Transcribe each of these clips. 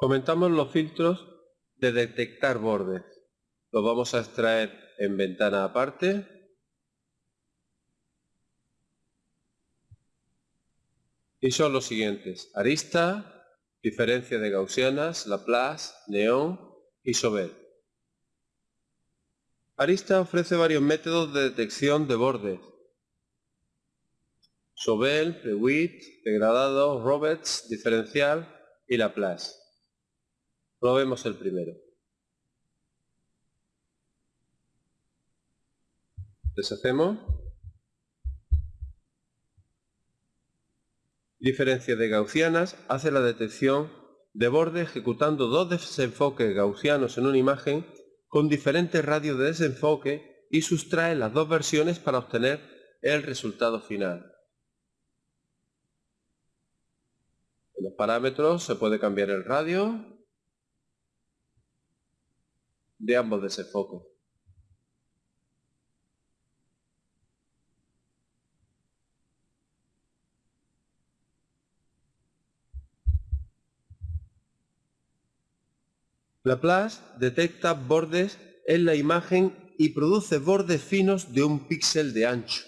Comentamos los filtros de detectar bordes. Los vamos a extraer en ventana aparte. Y son los siguientes. Arista, diferencia de gaussianas, Laplace, neón y Sobel. Arista ofrece varios métodos de detección de bordes. Sobel, Prewitt, degradado, Roberts, diferencial y Laplace. Probemos el primero. Deshacemos. Diferencia de gaussianas hace la detección de borde ejecutando dos desenfoques gaussianos en una imagen con diferentes radios de desenfoque y sustrae las dos versiones para obtener el resultado final. En los parámetros se puede cambiar el radio de ambos desenfoques. Laplace detecta bordes en la imagen y produce bordes finos de un píxel de ancho.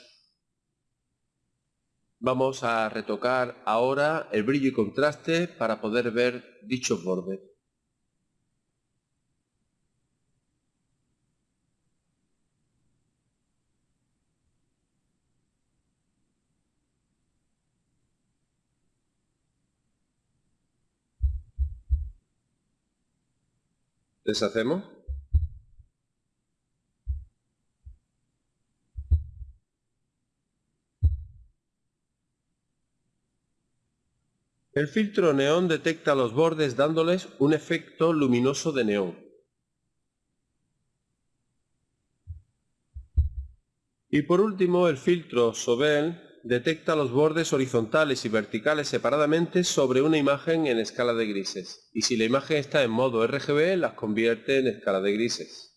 Vamos a retocar ahora el brillo y contraste para poder ver dichos bordes. Deshacemos. El filtro neón detecta los bordes dándoles un efecto luminoso de neón. Y por último el filtro Sobel detecta los bordes horizontales y verticales separadamente sobre una imagen en escala de grises. Y si la imagen está en modo RGB, las convierte en escala de grises.